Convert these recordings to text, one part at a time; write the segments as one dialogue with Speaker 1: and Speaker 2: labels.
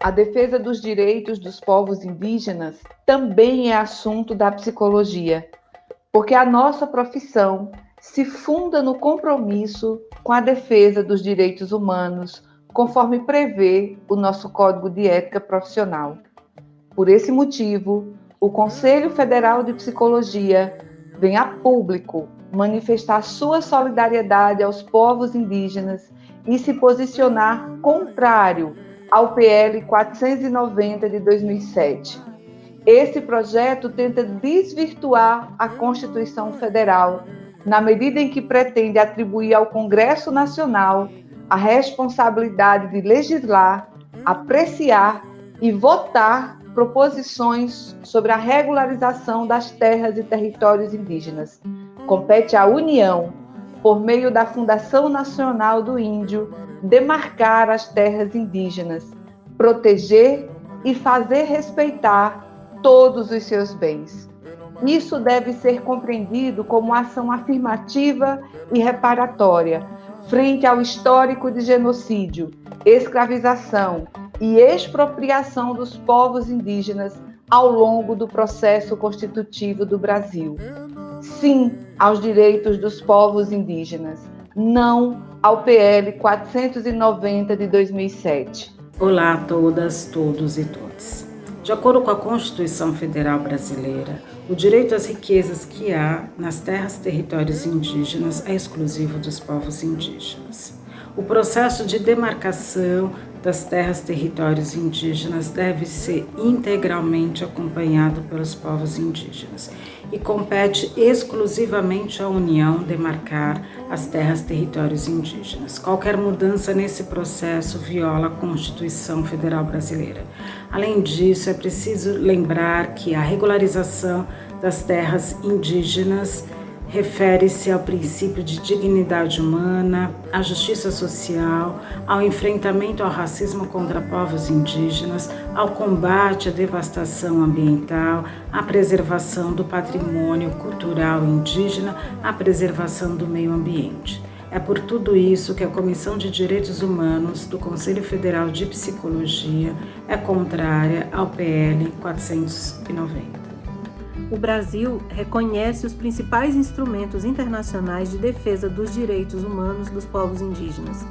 Speaker 1: a defesa dos direitos dos povos indígenas também é assunto da psicologia, porque a nossa profissão se funda no compromisso com a defesa dos direitos humanos, conforme prevê o nosso Código de Ética Profissional. Por esse motivo, o Conselho Federal de Psicologia vem a público manifestar sua solidariedade aos povos indígenas e se posicionar contrário ao PL 490 de 2007. Esse projeto tenta desvirtuar a Constituição Federal na medida em que pretende atribuir ao Congresso Nacional a responsabilidade de legislar, apreciar e votar proposições sobre a regularização das terras e territórios indígenas. Compete à União, por meio da Fundação Nacional do Índio, demarcar as terras indígenas, proteger e fazer respeitar todos os seus bens. Isso deve ser compreendido como ação afirmativa e reparatória frente ao histórico de genocídio, escravização e expropriação dos povos indígenas ao longo do processo constitutivo do Brasil. Sim aos direitos dos povos indígenas, não ao PL 490 de 2007.
Speaker 2: Olá a todas, todos e todas. De acordo com a Constituição Federal Brasileira, o direito às riquezas que há nas terras e territórios indígenas é exclusivo dos povos indígenas. O processo de demarcação das terras territórios indígenas deve ser integralmente acompanhado pelos povos indígenas e compete exclusivamente à União demarcar as terras territórios indígenas. Qualquer mudança nesse processo viola a Constituição Federal Brasileira. Além disso, é preciso lembrar que a regularização das terras indígenas refere-se ao princípio de dignidade humana, à justiça social, ao enfrentamento ao racismo contra povos indígenas, ao combate à devastação ambiental, à preservação do patrimônio cultural indígena, à preservação do meio ambiente. É por tudo isso que a Comissão de Direitos Humanos do Conselho Federal de Psicologia é contrária ao PL 490
Speaker 3: o Brasil reconhece os principais instrumentos internacionais de defesa dos direitos humanos dos povos indígenas.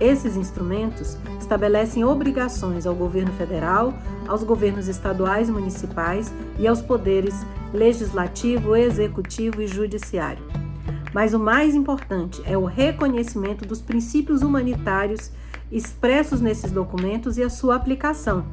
Speaker 3: Esses instrumentos estabelecem obrigações ao governo federal, aos governos estaduais e municipais e aos poderes legislativo, executivo e judiciário. Mas o mais importante é o reconhecimento dos princípios humanitários expressos nesses documentos e a sua aplicação.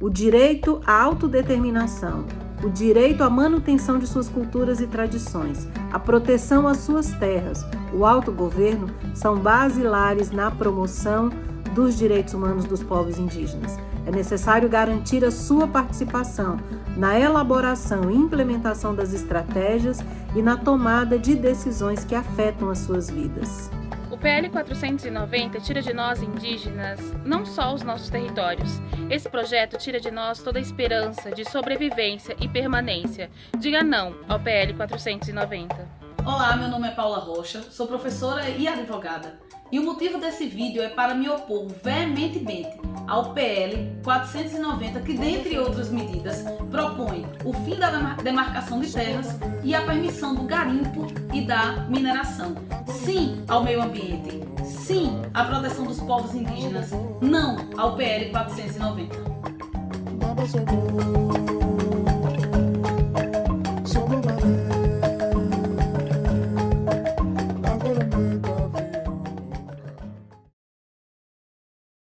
Speaker 3: O direito à autodeterminação, o direito à manutenção de suas culturas e tradições, a proteção às suas terras, o autogoverno são basilares na promoção dos direitos humanos dos povos indígenas. É necessário garantir a sua participação na elaboração e implementação das estratégias e na tomada de decisões que afetam as suas vidas.
Speaker 4: PL 490 tira de nós indígenas não só os nossos territórios. Esse projeto tira de nós toda a esperança de sobrevivência e permanência. Diga não ao PL 490.
Speaker 5: Olá, meu nome é Paula Rocha, sou professora e advogada. E o motivo desse vídeo é para me opor veementemente ao PL 490, que dentre outras medidas propõe o fim da demarcação de terras e a permissão do garimpo e da mineração. Sim ao meio ambiente, sim à proteção dos povos indígenas, não ao PL 490.